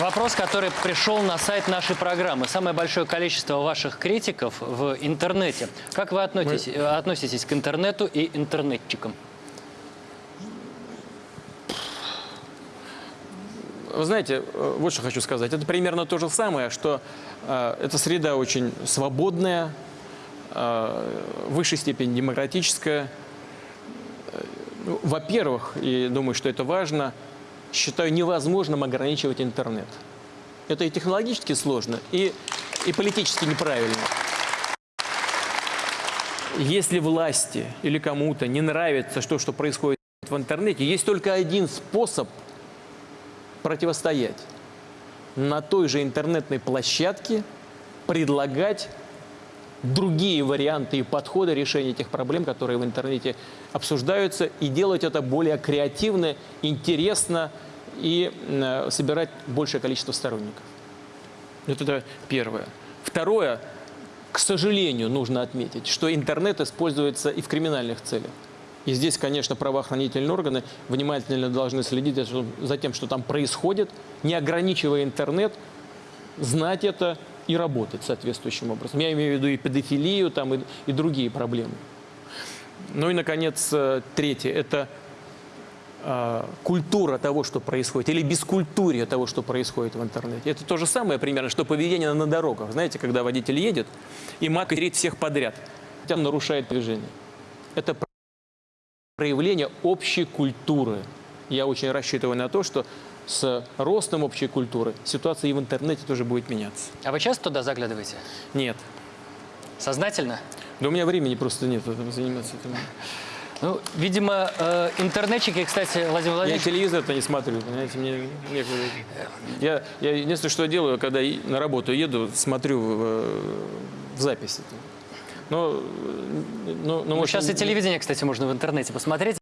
Вопрос, который пришел на сайт нашей программы. Самое большое количество ваших критиков в интернете. Как вы относитесь, э, относитесь к интернету и интернетчикам? Вы знаете, э, вот что хочу сказать. Это примерно то же самое, что э, эта среда очень свободная, э, в высшей степени демократическая. Э, ну, Во-первых, и думаю, что это важно, считаю невозможным ограничивать интернет. Это и технологически сложно, и, и политически неправильно. Если власти или кому-то не нравится то, что происходит в интернете, есть только один способ противостоять. На той же интернетной площадке предлагать другие варианты и подходы решения этих проблем, которые в интернете обсуждаются, и делать это более креативно, интересно и э, собирать большее количество сторонников. Вот это первое. Второе, к сожалению, нужно отметить, что интернет используется и в криминальных целях. И здесь, конечно, правоохранительные органы внимательно должны следить за- за тем, что там происходит, не ограничивая интернет, знать это и работать соответствующим образом. Я имею в виду и педофилию, там, и, и другие проблемы. Ну и, наконец, э, третье – это э, культура того, что происходит, или бескультурие того, что происходит в интернете. Это то же самое примерно, что поведение на дорогах. Знаете, когда водитель едет и материт всех подряд, хотя он нарушает движение. Это проявление общей культуры. Я очень рассчитываю на то, что с ростом общей культуры ситуация и в интернете тоже будет меняться. А вы часто туда заглядываете? Нет. Сознательно? Да у меня времени просто нет заниматься этим. Ну, видимо, э, интернетчики, кстати, Владимир Я Владимирович, телевизор-то не смотрю, понимаете, мне некогда. Я, я единственное, что делаю, когда на работу еду, смотрю в, в записи. Но, ну, ну, ну, может, сейчас и телевидение, кстати, можно в интернете посмотреть.